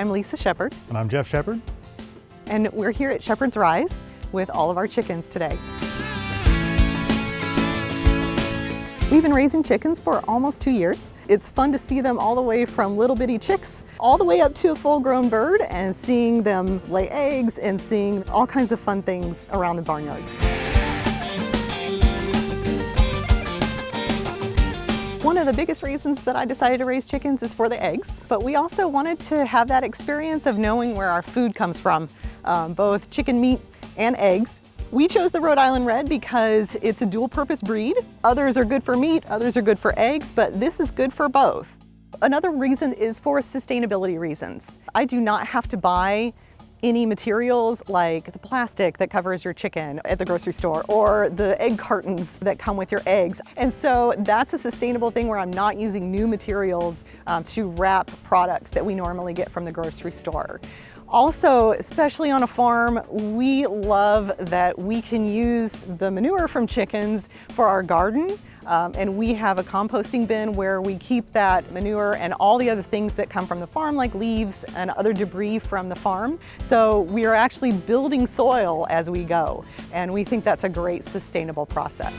I'm Lisa Shepard. And I'm Jeff Shepard. And we're here at Shepherd's Rise with all of our chickens today. We've been raising chickens for almost two years. It's fun to see them all the way from little bitty chicks all the way up to a full-grown bird and seeing them lay eggs and seeing all kinds of fun things around the barnyard. One of the biggest reasons that I decided to raise chickens is for the eggs, but we also wanted to have that experience of knowing where our food comes from, um, both chicken meat and eggs. We chose the Rhode Island Red because it's a dual purpose breed. Others are good for meat, others are good for eggs, but this is good for both. Another reason is for sustainability reasons. I do not have to buy any materials like the plastic that covers your chicken at the grocery store or the egg cartons that come with your eggs. And so that's a sustainable thing where I'm not using new materials um, to wrap products that we normally get from the grocery store. Also, especially on a farm, we love that we can use the manure from chickens for our garden. Um, and we have a composting bin where we keep that manure and all the other things that come from the farm, like leaves and other debris from the farm. So we are actually building soil as we go. And we think that's a great sustainable process.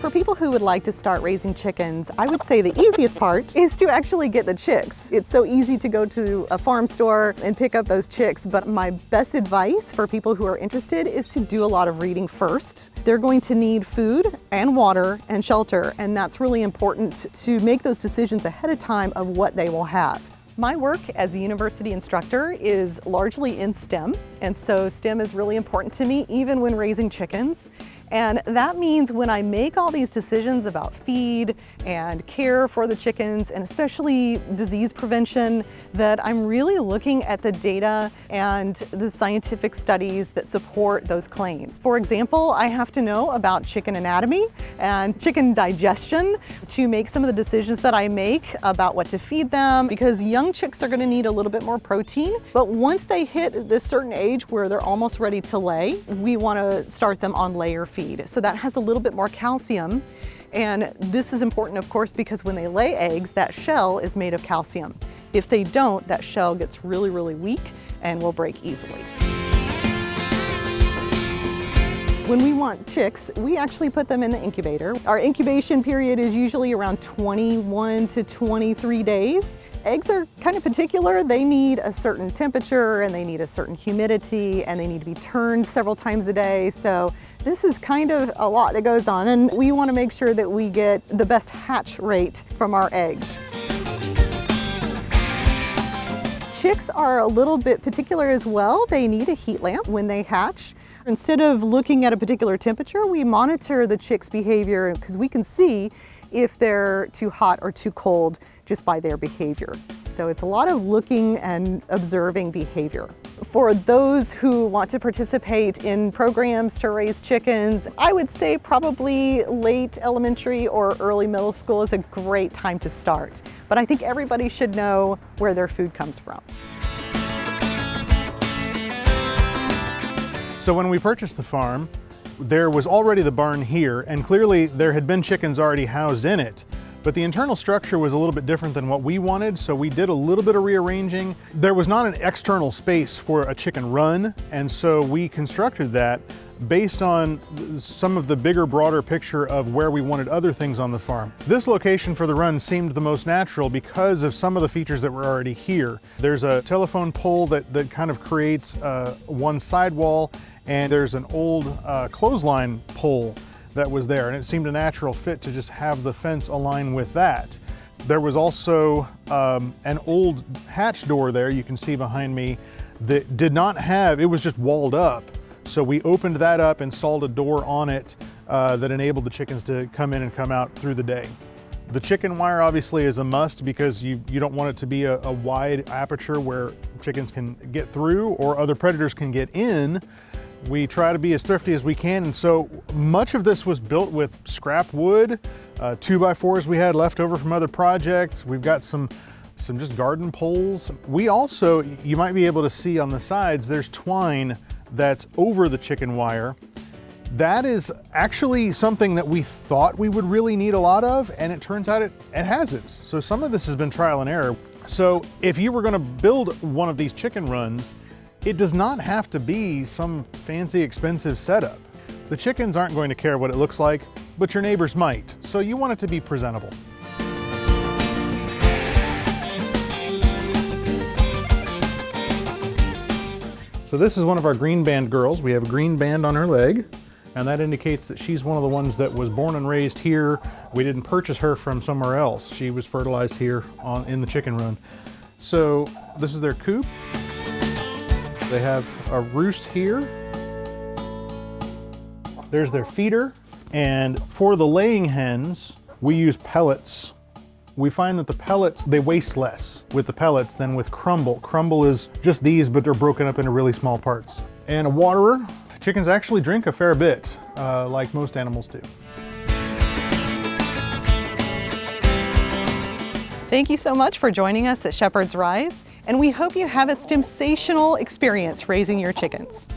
For people who would like to start raising chickens, I would say the easiest part is to actually get the chicks. It's so easy to go to a farm store and pick up those chicks, but my best advice for people who are interested is to do a lot of reading first. They're going to need food and water and shelter, and that's really important to make those decisions ahead of time of what they will have. My work as a university instructor is largely in STEM, and so STEM is really important to me even when raising chickens. And that means when I make all these decisions about feed and care for the chickens and especially disease prevention, that I'm really looking at the data and the scientific studies that support those claims. For example, I have to know about chicken anatomy and chicken digestion to make some of the decisions that I make about what to feed them because young chicks are gonna need a little bit more protein, but once they hit this certain age where they're almost ready to lay, we wanna start them on layer feed feed. So that has a little bit more calcium. And this is important, of course, because when they lay eggs, that shell is made of calcium. If they don't, that shell gets really, really weak and will break easily. When we want chicks, we actually put them in the incubator. Our incubation period is usually around 21 to 23 days. Eggs are kind of particular. They need a certain temperature and they need a certain humidity and they need to be turned several times a day. So this is kind of a lot that goes on and we want to make sure that we get the best hatch rate from our eggs. Chicks are a little bit particular as well. They need a heat lamp when they hatch. Instead of looking at a particular temperature, we monitor the chick's behavior because we can see if they're too hot or too cold just by their behavior. So it's a lot of looking and observing behavior. For those who want to participate in programs to raise chickens, I would say probably late elementary or early middle school is a great time to start. But I think everybody should know where their food comes from. So when we purchased the farm, there was already the barn here, and clearly there had been chickens already housed in it. But the internal structure was a little bit different than what we wanted, so we did a little bit of rearranging. There was not an external space for a chicken run, and so we constructed that based on some of the bigger, broader picture of where we wanted other things on the farm. This location for the run seemed the most natural because of some of the features that were already here. There's a telephone pole that, that kind of creates uh, one sidewall and there's an old uh, clothesline pole that was there and it seemed a natural fit to just have the fence align with that. There was also um, an old hatch door there you can see behind me that did not have, it was just walled up. So we opened that up, installed a door on it uh, that enabled the chickens to come in and come out through the day. The chicken wire obviously is a must because you, you don't want it to be a, a wide aperture where chickens can get through or other predators can get in. We try to be as thrifty as we can, and so much of this was built with scrap wood, uh, two by fours we had left over from other projects. We've got some some just garden poles. We also, you might be able to see on the sides, there's twine that's over the chicken wire. That is actually something that we thought we would really need a lot of, and it turns out it, it hasn't. So some of this has been trial and error. So if you were gonna build one of these chicken runs, it does not have to be some fancy expensive setup. The chickens aren't going to care what it looks like, but your neighbors might. So you want it to be presentable. So this is one of our green band girls. We have a green band on her leg, and that indicates that she's one of the ones that was born and raised here. We didn't purchase her from somewhere else. She was fertilized here on, in the chicken run. So this is their coop. They have a roost here. There's their feeder. And for the laying hens, we use pellets we find that the pellets, they waste less with the pellets than with crumble. Crumble is just these, but they're broken up into really small parts. And a waterer, chickens actually drink a fair bit, uh, like most animals do. Thank you so much for joining us at Shepherd's Rise, and we hope you have a sensational experience raising your chickens.